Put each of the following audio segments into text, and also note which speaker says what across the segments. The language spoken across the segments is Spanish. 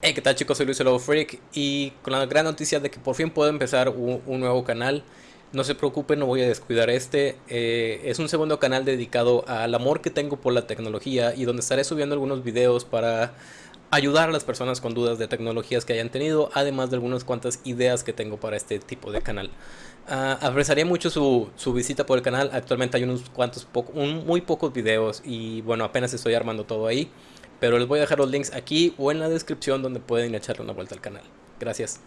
Speaker 1: Hey, ¿qué tal chicos? Soy Luis Lobo Freak y con la gran noticia de que por fin puedo empezar un, nuevo canal. No se preocupen, no voy a descuidar este. Eh, es un segundo canal dedicado al amor que tengo por la tecnología y donde estaré subiendo algunos videos para ayudar a las personas con dudas de tecnologías que hayan tenido, además de algunas cuantas ideas que tengo para este tipo de canal. Uh, apreciaría mucho su, su, visita por el canal. Actualmente hay unos cuantos, un, muy pocos videos y bueno, apenas estoy armando todo ahí. Pero les voy a dejar los links aquí o en la descripción donde pueden echarle una vuelta al canal. Gracias.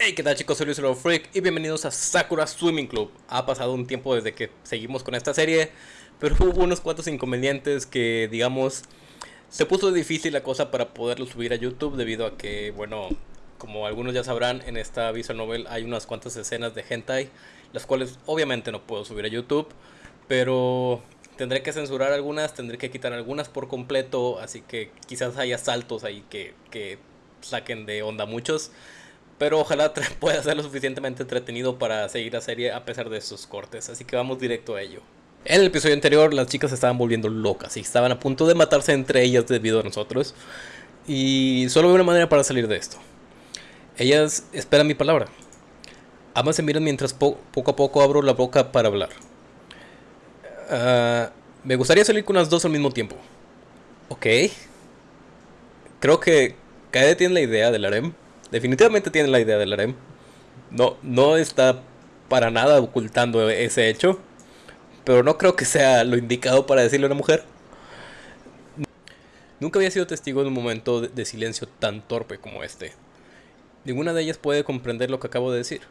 Speaker 1: Hey, ¿qué tal chicos? Soy Luis el Freak y bienvenidos a Sakura Swimming Club. Ha pasado un tiempo desde que seguimos con esta serie, pero hubo unos cuantos inconvenientes que, digamos, se puso difícil la cosa para poderlo subir a YouTube debido a que, bueno, como algunos ya sabrán, en esta visual novel hay unas cuantas escenas de hentai, las cuales obviamente no puedo subir a YouTube, pero tendré que censurar algunas, tendré que quitar algunas por completo, así que quizás haya saltos ahí que, que saquen de onda muchos, pero ojalá pueda ser lo suficientemente entretenido para seguir la serie a pesar de esos cortes, así que vamos directo a ello. En el episodio anterior las chicas se estaban volviendo locas y estaban a punto de matarse entre ellas debido a nosotros, y solo hay una manera para salir de esto. Ellas esperan mi palabra. Ambas se miran mientras po poco a poco abro la boca para hablar. Uh, me gustaría salir con las dos al mismo tiempo. Ok. Creo que Kaede tiene la idea del harem. Definitivamente tiene la idea del harem. No, no está para nada ocultando ese hecho. Pero no creo que sea lo indicado para decirle a una mujer. Nunca había sido testigo de un momento de silencio tan torpe como este. Ninguna de ellas puede comprender lo que acabo de decir.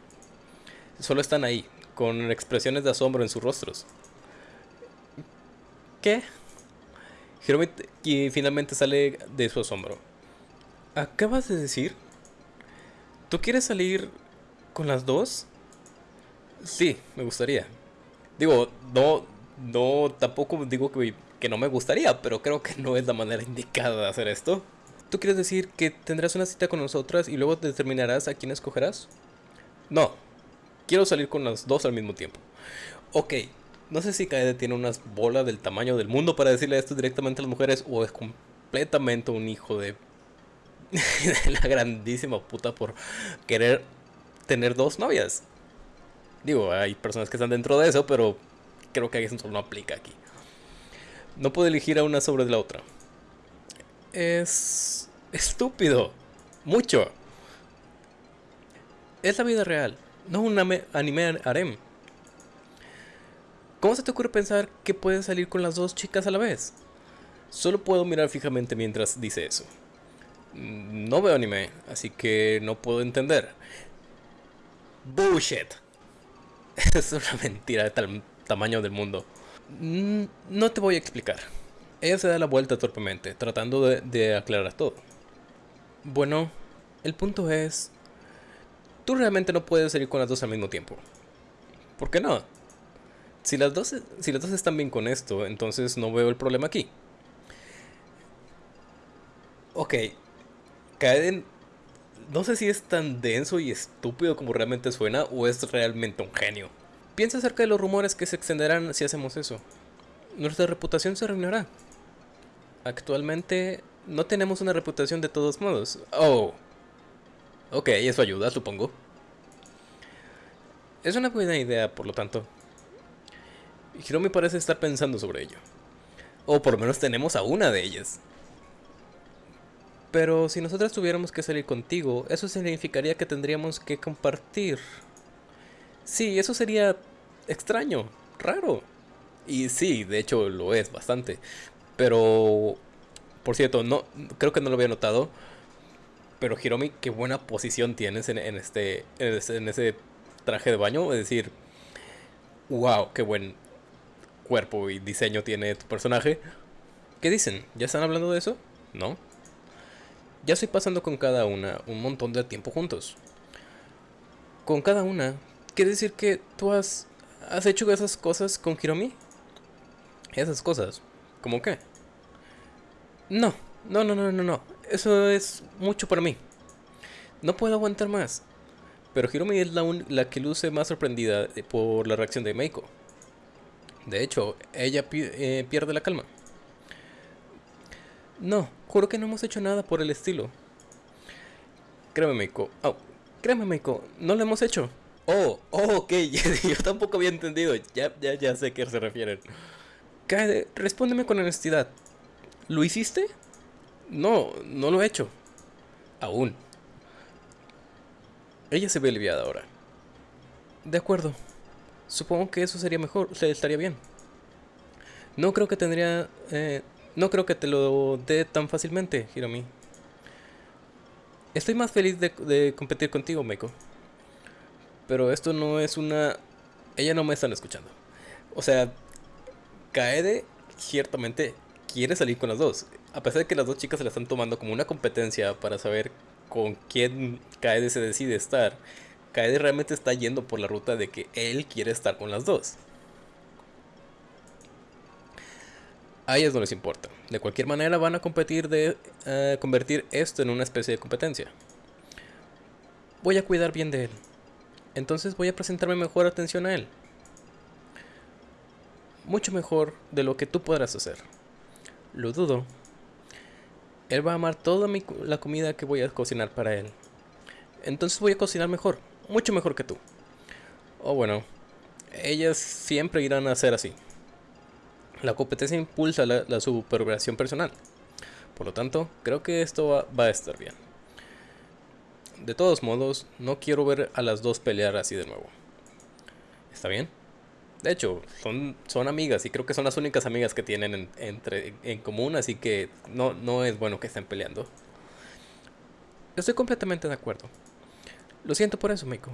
Speaker 1: Solo están ahí, con expresiones de asombro en sus rostros. ¿Qué? Hiromi finalmente sale de su asombro. ¿Acabas de decir? ¿Tú quieres salir con las dos? Sí, me gustaría. Digo, no, no, tampoco digo que, que no me gustaría, pero creo que no es la manera indicada de hacer esto. ¿Tú quieres decir que tendrás una cita con nosotras y luego determinarás a quién escogerás? No, quiero salir con las dos al mismo tiempo. Ok, no sé si Kaede tiene unas bolas del tamaño del mundo para decirle esto directamente a las mujeres o es completamente un hijo de, de la grandísima puta por querer tener dos novias. Digo, hay personas que están dentro de eso, pero creo que eso no aplica aquí. No puedo elegir a una sobre la otra es estúpido. Mucho. Es la vida real, no un anime harem. ¿Cómo se te ocurre pensar que puedes salir con las dos chicas a la vez? Solo puedo mirar fijamente mientras dice eso. No veo anime, así que no puedo entender. Bullshit. Es una mentira de tal tamaño del mundo. No te voy a explicar. Ella se da la vuelta torpemente, tratando de, aclarar todo. Bueno, el punto es... Tú realmente no puedes salir con las dos al mismo tiempo. ¿Por qué no? Si las dos, si las dos están bien con esto, entonces no veo el problema aquí. Ok. Kaeden... No sé si es tan denso y estúpido como realmente suena o es realmente un genio. Piensa acerca de los rumores que se extenderán si hacemos eso. Nuestra reputación se arruinará. Actualmente no tenemos una reputación de todos modos. Oh. Ok, eso ayuda, supongo. Es una buena idea, por lo tanto. Hiromi parece estar pensando sobre ello. O por lo menos tenemos a una de ellas. Pero si nosotras tuviéramos que salir contigo, eso significaría que tendríamos que compartir. Sí, eso sería extraño, raro. Y sí, de hecho lo es bastante. Pero, por cierto, no creo que no lo había notado. Pero Hiromi, qué buena posición tienes en, este, en, ese, traje de baño. Es decir, wow, qué buen cuerpo y diseño tiene tu personaje. ¿Qué dicen? ¿Ya están hablando de eso? ¿No? Ya estoy pasando con cada una un montón de tiempo juntos. Con cada una, ¿quiere decir que tú has, has hecho esas cosas con Hiromi? Esas cosas. ¿Cómo qué? No, no, no, no, no, no. Eso es mucho para mí. No puedo aguantar más. Pero Hiromi es la, la que luce más sorprendida por la reacción de Meiko. De hecho, ella eh, pierde la calma. No, juro que no hemos hecho nada por el estilo. Créeme, Meiko. Oh, créeme, Meiko, no lo hemos hecho. Oh, oh, ok, yo tampoco había entendido. Ya, ya, ya sé a qué se refieren. Kaede, respóndeme con honestidad. ¿Lo hiciste? No, no lo he hecho. Aún. Ella se ve aliviada ahora. De acuerdo. Supongo que eso sería mejor, sea, estaría bien. No creo que tendría... Eh, no creo que te lo dé tan fácilmente, Hiromi. Estoy más feliz de, de competir contigo, Meiko. Pero esto no es una... Ella no me están escuchando. O sea, Kaede ciertamente quiere salir con las dos. A pesar de que las dos chicas se la están tomando como una competencia para saber con quién Kaede se decide estar, Kaede realmente está yendo por la ruta de que él quiere estar con las dos. A ellas no les importa. De cualquier manera van a competir de eh, convertir esto en una especie de competencia. Voy a cuidar bien de él. Entonces voy a presentarme mejor atención a él. Mucho mejor de lo que tú podrás hacer. Lo dudo. Él va a amar toda la comida que voy a cocinar para él. Entonces voy a cocinar mejor mucho mejor que tú. O bueno, ellas siempre irán a ser así. La competencia impulsa la, la supervivencia personal. Por lo tanto, creo que esto va, a estar bien. De todos modos, no quiero ver a las dos pelear así de nuevo. ¿Está bien? De hecho, son, son amigas y creo que son las únicas amigas que tienen en, entre, en común, así que no, no es bueno que estén peleando. Estoy completamente de acuerdo. Lo siento por eso, Meiko.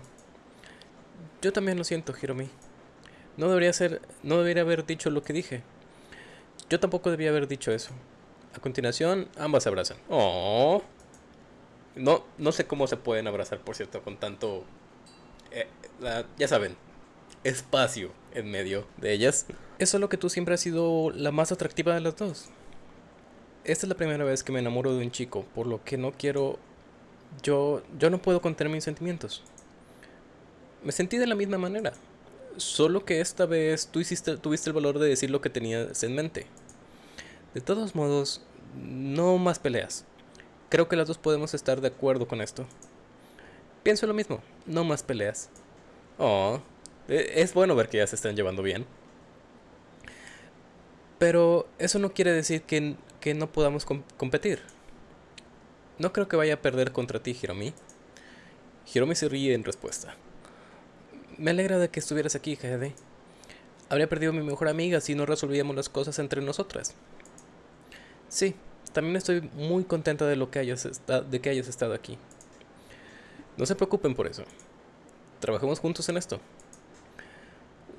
Speaker 1: Yo también lo siento, Hiromi. No debería ser, no debería haber dicho lo que dije. Yo tampoco debía haber dicho eso. A continuación, ambas se abrazan. Oh. No, no sé cómo se pueden abrazar, por cierto, con tanto, eh, ya saben, espacio en medio de ellas. Es lo que tú siempre has sido la más atractiva de las dos. Esta es la primera vez que me enamoro de un chico, por lo que no quiero yo, yo no puedo contener mis sentimientos. Me sentí de la misma manera. Solo que esta vez tú hiciste, tuviste el valor de decir lo que tenías en mente. De todos modos, no más peleas. Creo que las dos podemos estar de acuerdo con esto. Pienso lo mismo, no más peleas. Oh, es bueno ver que ya se están llevando bien. Pero eso no quiere decir que, que no podamos competir. No creo que vaya a perder contra ti, Hiromi. Hiromi se ríe en respuesta. Me alegra de que estuvieras aquí, Kaede. Habría perdido a mi mejor amiga si no resolvíamos las cosas entre nosotras. Sí, también estoy muy contenta de, lo que hayas de que hayas estado aquí. No se preocupen por eso. Trabajemos juntos en esto.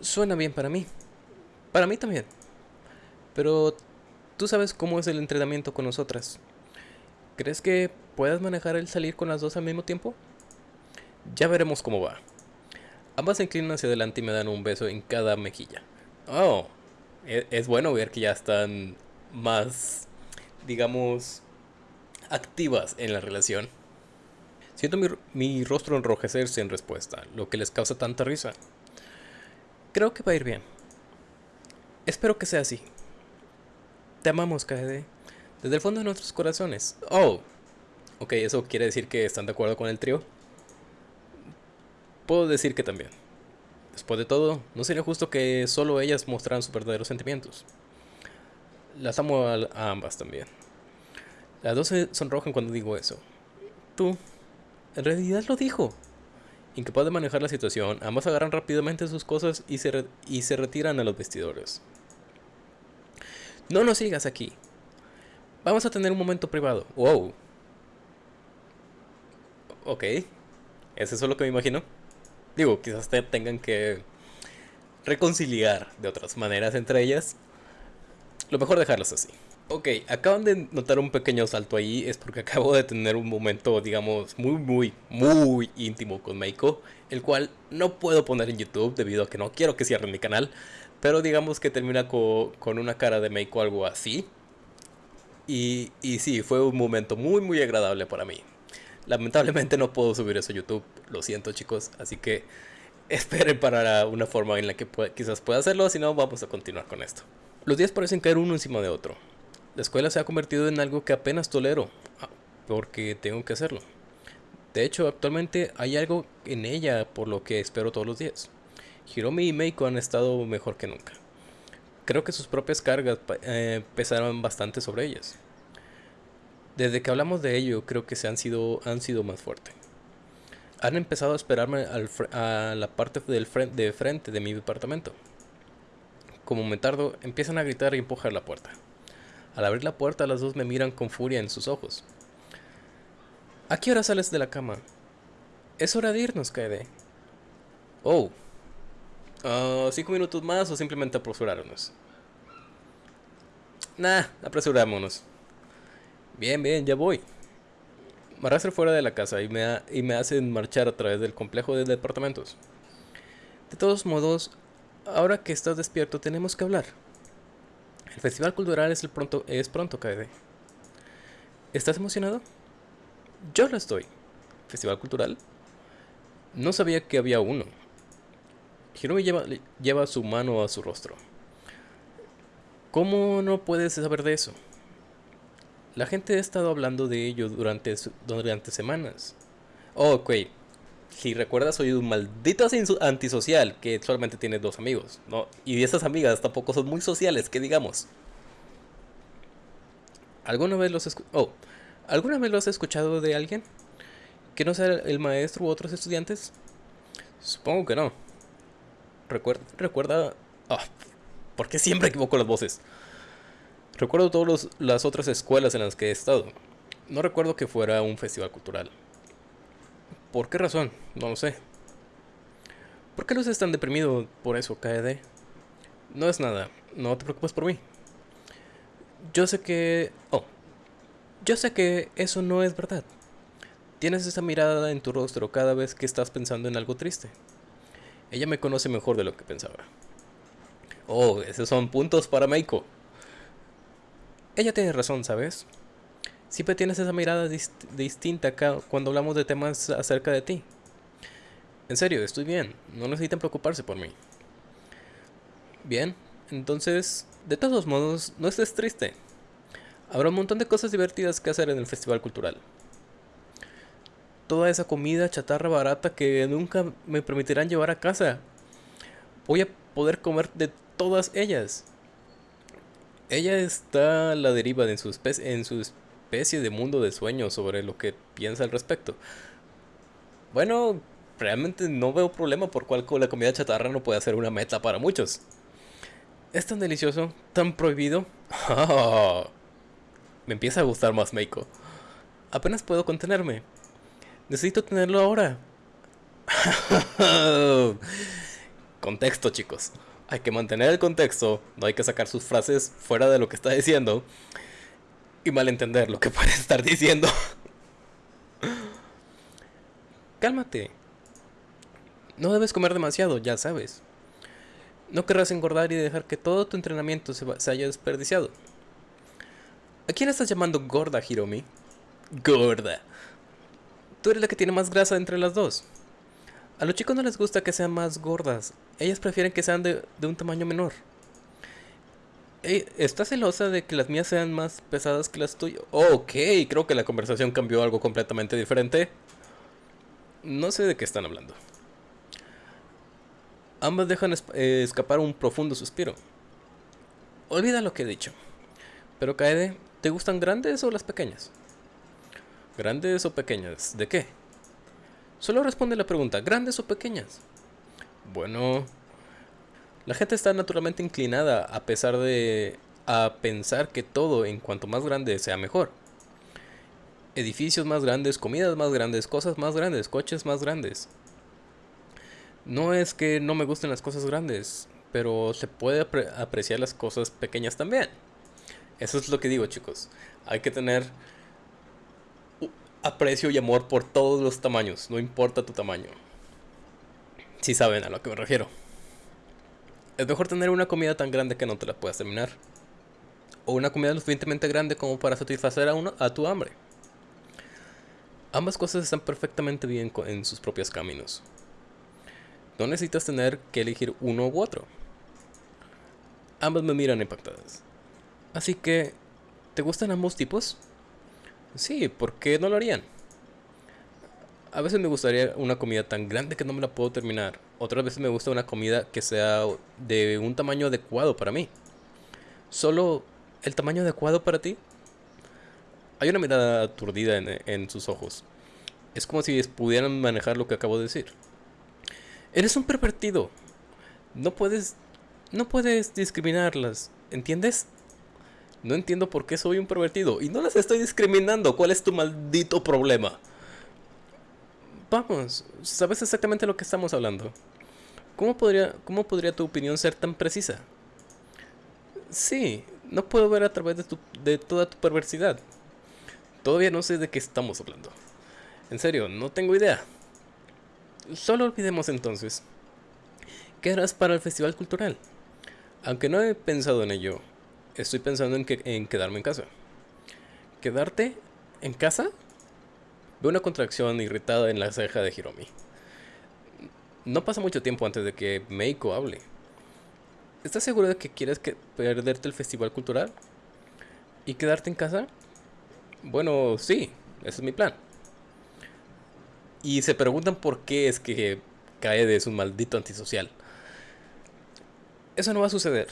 Speaker 1: Suena bien para mí. Para mí también. Pero tú sabes cómo es el entrenamiento con nosotras. ¿Crees que puedas manejar el salir con las dos al mismo tiempo? Ya veremos cómo va. Ambas se inclinan hacia adelante y me dan un beso en cada mejilla. Oh, e-, es, bueno ver que ya están más, digamos, activas en la relación. Siento mi, rostro enrojecerse en respuesta, lo que les causa tanta risa. Creo que va a ir bien. Espero que sea así. Te amamos, KD desde el fondo de nuestros corazones. Oh, ok, eso quiere decir que están de acuerdo con el trío. Puedo decir que también. Después de todo, no sería justo que solo ellas mostraran sus verdaderos sentimientos. Las amo a, ambas también. Las dos se sonrojan cuando digo eso. Tú, en realidad lo dijo. Incapaz de manejar la situación, ambas agarran rápidamente sus cosas y se, y se retiran a los vestidores. No nos sigas aquí, Vamos a tener un momento privado. Wow. Ok. ¿Es eso lo que me imagino? Digo, quizás te tengan que reconciliar de otras maneras entre ellas. Lo mejor dejarlos así. Ok, acaban de notar un pequeño salto ahí, es porque acabo de tener un momento, digamos, muy, muy, muy íntimo con Meiko, el cual no puedo poner en YouTube debido a que no quiero que cierren mi canal, pero digamos que termina con una cara de Meiko algo así, y, y sí, fue un momento muy muy agradable para mí. Lamentablemente no puedo subir eso a YouTube, lo siento chicos, así que esperen para una forma en la que quizás pueda hacerlo, si no vamos a continuar con esto. Los días parecen caer uno encima de otro. La escuela se ha convertido en algo que apenas tolero, ah, porque tengo que hacerlo. De hecho, actualmente hay algo en ella por lo que espero todos los días. Hiromi y Meiko han estado mejor que nunca. Creo que sus propias cargas eh, pesaron bastante sobre ellas. Desde que hablamos de ello, creo que se han sido, han sido más fuertes. Han empezado a esperarme a la parte del de frente de mi departamento. Como me tardo, empiezan a gritar y empujar la puerta. Al abrir la puerta, las dos me miran con furia en sus ojos. ¿A qué hora sales de la cama? Es hora de irnos, Kaede. Oh. Uh, ¿Cinco minutos más o simplemente apresurarnos? Nah, apresurámonos. Bien, bien, ya voy. Me arrastro fuera de la casa y me, y me hacen marchar a través del complejo de departamentos. De todos modos, ahora que estás despierto tenemos que hablar. El festival cultural es, el pronto, es pronto, Kaede. ¿Estás emocionado? Yo lo estoy. ¿Festival cultural? No sabía que había uno. Hiromi lleva, lleva su mano a su rostro. ¿Cómo no puedes saber de eso? La gente ha estado hablando de ello durante, durante semanas. Oh, ok. Si recuerdas, soy un maldito antisocial que solamente tiene dos amigos. ¿no? Y esas amigas tampoco son muy sociales, que digamos. ¿Alguna vez los oh, ¿Alguna vez lo has escuchado de alguien? ¿Que no sea el maestro u otros estudiantes? Supongo que no. Recuerda... recuerda oh, ¿Por qué siempre equivoco las voces? Recuerdo todas las otras escuelas en las que he estado. No recuerdo que fuera un festival cultural. ¿Por qué razón? No lo sé. ¿Por qué luces tan deprimido por eso, KD? No es nada. No te preocupes por mí. Yo sé que... Oh. Yo sé que eso no es verdad. Tienes esa mirada en tu rostro cada vez que estás pensando en algo triste. Ella me conoce mejor de lo que pensaba. Oh, esos son puntos para Meiko. Ella tiene razón, ¿sabes? Siempre tienes esa mirada distinta acá cuando hablamos de temas acerca de ti. En serio, estoy bien. No necesitan preocuparse por mí. Bien, entonces, de todos modos, no estés triste. Habrá un montón de cosas divertidas que hacer en el festival cultural. Toda esa comida chatarra barata que nunca me permitirán llevar a casa. Voy a poder comer de todas ellas. Ella está a la deriva en su, especie, en su especie de mundo de sueños sobre lo que piensa al respecto. Bueno, realmente no veo problema por cual la comida chatarra no puede ser una meta para muchos. Es tan delicioso, tan prohibido. me empieza a gustar más Meiko. Apenas puedo contenerme. Necesito tenerlo ahora. Contexto, chicos hay que mantener el contexto, no hay que sacar sus frases fuera de lo que está diciendo y malentender lo que puede estar diciendo. Cálmate. No debes comer demasiado, ya sabes. No querrás engordar y dejar que todo tu entrenamiento se, se haya desperdiciado. ¿A quién estás llamando gorda, Hiromi? Gorda. Tú eres la que tiene más grasa entre las dos. A los chicos no les gusta que sean más gordas. Ellas prefieren que sean de, un tamaño menor. ¿Estás celosa de que las mías sean más pesadas que las tuyas? ok, creo que la conversación cambió algo completamente diferente. No sé de qué están hablando. Ambas dejan eh, escapar un profundo suspiro. Olvida lo que he dicho. Pero Kaede, ¿te gustan grandes o las pequeñas? ¿Grandes o pequeñas? ¿De qué? Solo responde la pregunta, ¿grandes o pequeñas? Bueno, la gente está naturalmente inclinada a pesar de a pensar que todo en cuanto más grande sea mejor. Edificios más grandes, comidas más grandes, cosas más grandes, coches más grandes. No es que no me gusten las cosas grandes, pero se puede apreciar las cosas pequeñas también. Eso es lo que digo, chicos. Hay que tener aprecio y amor por todos los tamaños, no importa tu tamaño. Si saben a lo que me refiero. Es mejor tener una comida tan grande que no te la puedas terminar. O una comida lo suficientemente grande como para satisfacer a, uno, a tu hambre. Ambas cosas están perfectamente bien en sus propios caminos. No necesitas tener que elegir uno u otro. Ambas me miran impactadas. Así que, ¿te gustan ambos tipos? Sí, ¿por qué no lo harían? A veces me gustaría una comida tan grande que no me la puedo terminar. Otras veces me gusta una comida que sea de un tamaño adecuado para mí. ¿Solo el tamaño adecuado para ti? Hay una mirada aturdida en, sus ojos. Es como si pudieran manejar lo que acabo de decir. Eres un pervertido. No puedes... No puedes discriminarlas. ¿Entiendes? No entiendo por qué soy un pervertido. Y no las estoy discriminando. ¿Cuál es tu maldito problema? Vamos, sabes exactamente lo que estamos hablando. ¿Cómo podría, cómo podría tu opinión ser tan precisa? Sí, no puedo ver a través de, de toda tu perversidad. Todavía no sé de qué estamos hablando. En serio, no tengo idea. Solo olvidemos entonces. ¿Qué harás para el festival cultural? Aunque no he pensado en ello, estoy pensando en, que, en quedarme en casa. ¿Quedarte en casa? Veo una contracción irritada en la ceja de Hiromi. No pasa mucho tiempo antes de que Meiko hable. ¿Estás seguro de que quieres que perderte el festival cultural? ¿Y quedarte en casa? Bueno, sí, ese es mi plan. Y se preguntan por qué es que Kaede es un maldito antisocial. Eso no va a suceder.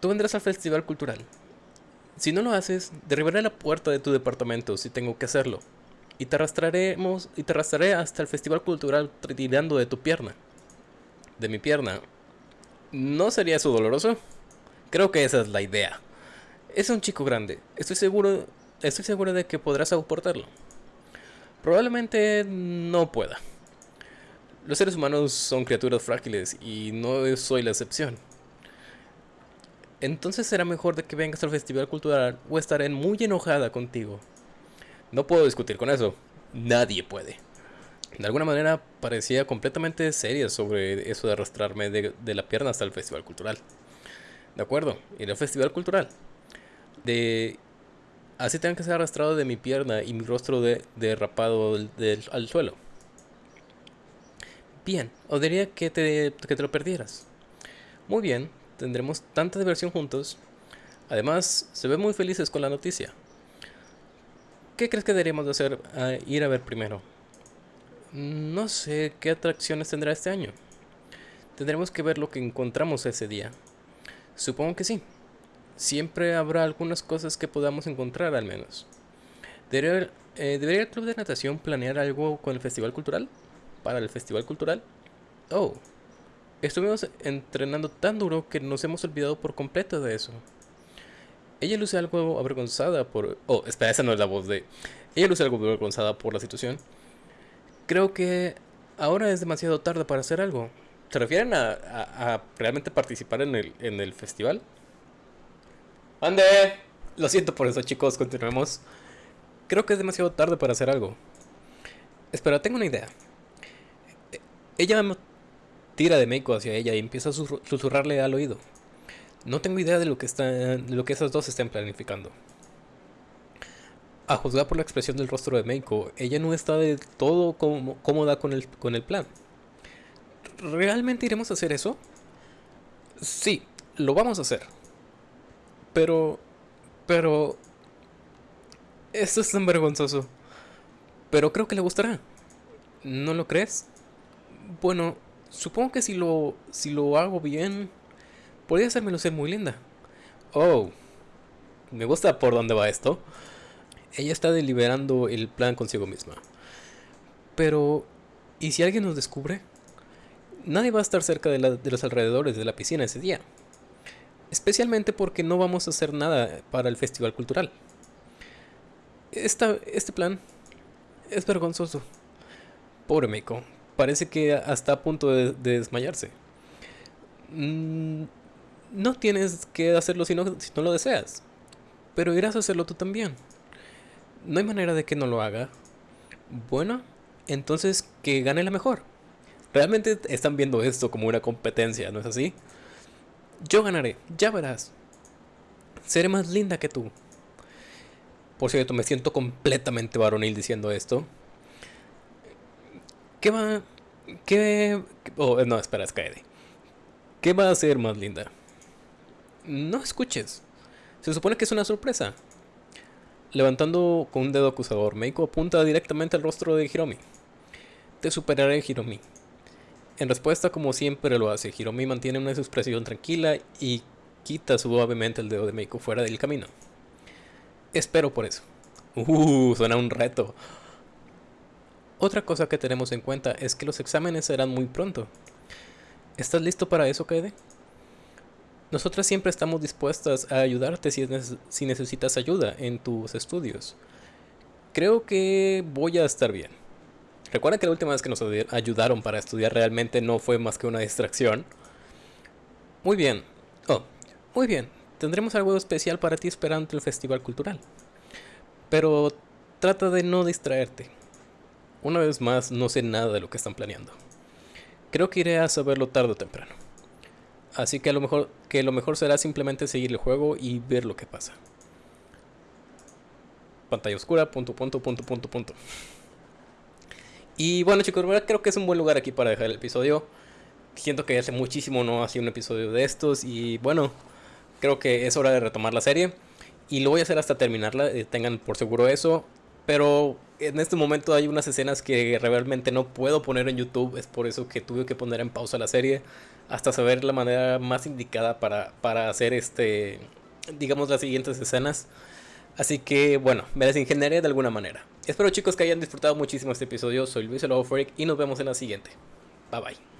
Speaker 1: Tú vendrás al festival cultural. Si no lo haces, derribaré la puerta de tu departamento si tengo que hacerlo. Y te arrastraremos y te arrastraré hasta el festival cultural tirando de tu pierna. De mi pierna. ¿No sería eso doloroso? Creo que esa es la idea. Es un chico grande. Estoy seguro, estoy seguro de que podrás soportarlo. Probablemente no pueda. Los seres humanos son criaturas frágiles y no soy la excepción. Entonces será mejor de que vengas al festival cultural o estaré muy enojada contigo. No puedo discutir con eso. Nadie puede. De alguna manera parecía completamente seria sobre eso de arrastrarme de, la pierna hasta el festival cultural. De acuerdo, iré al festival cultural. De así tengan que ser arrastrado de mi pierna y mi rostro de, derrapado al suelo. Bien, o diría que te, que te lo perdieras. Muy bien, tendremos tanta diversión juntos. Además, se ven muy felices con la noticia. ¿Qué crees que deberíamos de hacer? ir a ver primero. No sé qué atracciones tendrá este año. Tendremos que ver lo que encontramos ese día. Supongo que sí. Siempre habrá algunas cosas que podamos encontrar al menos. ¿Debería, eh, ¿Debería el club de natación planear algo con el festival cultural? para el festival cultural? Oh, estuvimos entrenando tan duro que nos hemos olvidado por completo de eso. Ella luce algo avergonzada por... Oh, espera, esa no es la voz de... Ella luce algo avergonzada por la situación. Creo que ahora es demasiado tarde para hacer algo. ¿Se refieren a, realmente participar en el, en el festival? ¡Ande! Lo siento por eso, chicos. Continuemos. Creo que es demasiado tarde para hacer algo. Espera, tengo una idea. Ella tira de Meiko hacia ella y empieza a susurrarle al oído. No tengo idea de lo que, está, de lo que esas dos estén planificando. A juzgar por la expresión del rostro de Meiko, ella no está de todo cómoda con el, con el plan. ¿Realmente iremos a hacer eso? Sí, lo vamos a hacer. Pero... Pero... Esto es tan vergonzoso. Pero creo que le gustará. ¿No lo crees? Bueno, supongo que si lo, si lo hago bien, podría hacerme lucir muy linda. Oh, me gusta por dónde va esto. Ella está deliberando el plan consigo misma. Pero, ¿y si alguien nos descubre? Nadie va a estar cerca de, los alrededores de la piscina ese día. Especialmente porque no vamos a hacer nada para el festival cultural. Este plan es vergonzoso. Pobre Meiko, parece que hasta a punto de, desmayarse. Mm, no tienes que hacerlo si no, si no lo deseas, pero irás a hacerlo tú también. No hay manera de que no lo haga. Bueno, entonces que gane la mejor. Realmente están viendo esto como una competencia, ¿no es así? Yo ganaré, ya verás. Seré más linda que tú. Por cierto, me siento completamente varonil diciendo esto. ¿Qué va? ¿Qué? Oh, no, espera, es ¿Qué va a hacer más linda? No escuches. Se supone que es una sorpresa. Levantando con un dedo acusador, Meiko apunta directamente al rostro de Hiromi. Te superaré, Hiromi. En respuesta, como siempre lo hace, Hiromi mantiene una expresión tranquila y quita suavemente el dedo de Meiko fuera del camino. Espero por eso. Uh, suena un reto. Otra cosa que tenemos en cuenta es que los exámenes serán muy pronto. ¿Estás listo para eso, Kaede? Nosotras siempre estamos dispuestas a ayudarte si, si necesitas ayuda en tus estudios. Creo que voy a estar bien. Recuerda que la última vez que nos ayudaron para estudiar realmente no fue más que una distracción. Muy bien. Oh, muy bien. Tendremos algo especial para ti esperando el festival cultural. Pero trata de no distraerte. Una vez más, no sé nada de lo que están planeando. Creo que iré a saberlo tarde o temprano. Así que a lo mejor que lo mejor será simplemente seguir el juego y ver lo que pasa. Pantalla oscura, punto, punto, punto, punto, punto. Y bueno chicos, creo que es un buen lugar aquí para dejar el episodio. Siento que hace muchísimo no hacía un episodio de estos y bueno, creo que es hora de retomar la serie. Y lo voy a hacer hasta terminarla, eh, tengan por seguro eso. Pero en este momento hay unas escenas que realmente no puedo poner en YouTube. Es por eso que tuve que poner en pausa la serie. Hasta saber la manera más indicada para, para hacer este. digamos las siguientes escenas. Así que bueno, me las ingeniaré de alguna manera. Espero chicos que hayan disfrutado muchísimo este episodio. Soy Luis el Freak y nos vemos en la siguiente. Bye bye.